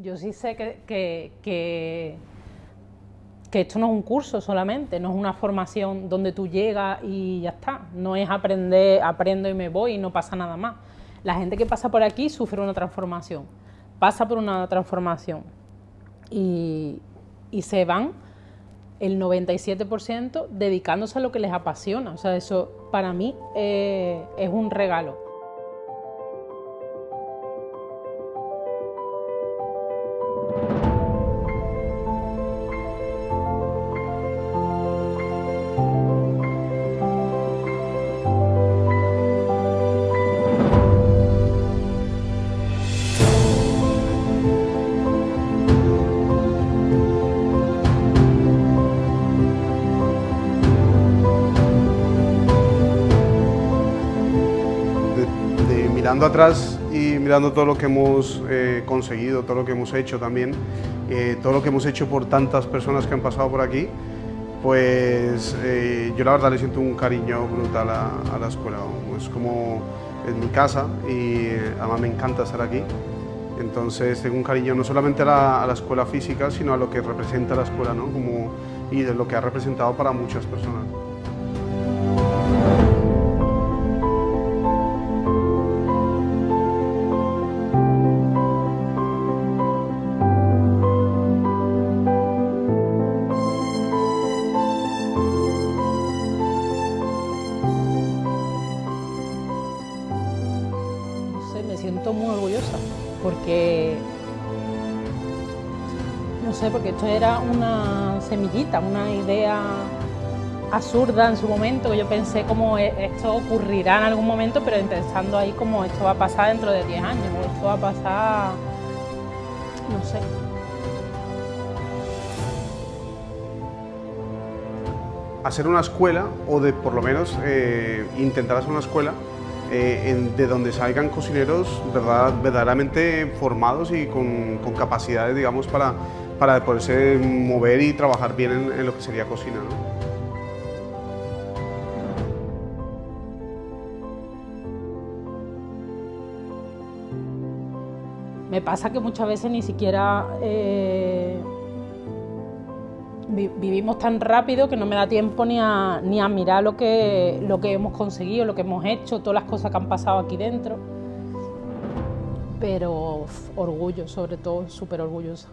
Yo sí sé que, que, que, esto no es un curso solamente, no es una formación donde tú llegas y ya está, no es aprender, aprendo y me voy y no pasa nada más. La gente que pasa por aquí sufre una transformación, pasa por una transformación y, y se van el 97% dedicándose a lo que les apasiona. O sea, eso para mí eh, es un regalo. Mirando atrás y mirando todo lo que hemos eh, conseguido, todo lo que hemos hecho también, eh, todo lo que hemos hecho por tantas personas que han pasado por aquí, pues eh, yo la verdad le siento un cariño brutal a, la escuela. Es como en mi casa y además me encanta estar aquí. Entonces tengo un cariño no solamente a la, a la, escuela física, sino a lo que representa la escuela ¿no? como, y de lo que ha representado para muchas personas. Siento muy orgullosa porque, no sé, porque esto era una semillita, una idea absurda en su momento, yo pensé como e, esto ocurrirá en algún momento, pero pensando ahí como esto va a pasar dentro de 10 años, o esto va a pasar, no sé. Hacer una escuela, o de por lo menos eh, intentar hacer una escuela, eh, de donde salgan cocineros verdad, verdaderamente formados y con, capacidades, digamos, para, para poderse mover y trabajar bien en, lo que sería cocina. Me pasa que muchas veces ni siquiera eh, vivimos tan rápido que no me da tiempo ni a, ni a mirar lo que, lo que hemos conseguido, lo que hemos hecho, todas las cosas que han pasado aquí dentro. Pero orgullo, sobre todo, súper orgullosa.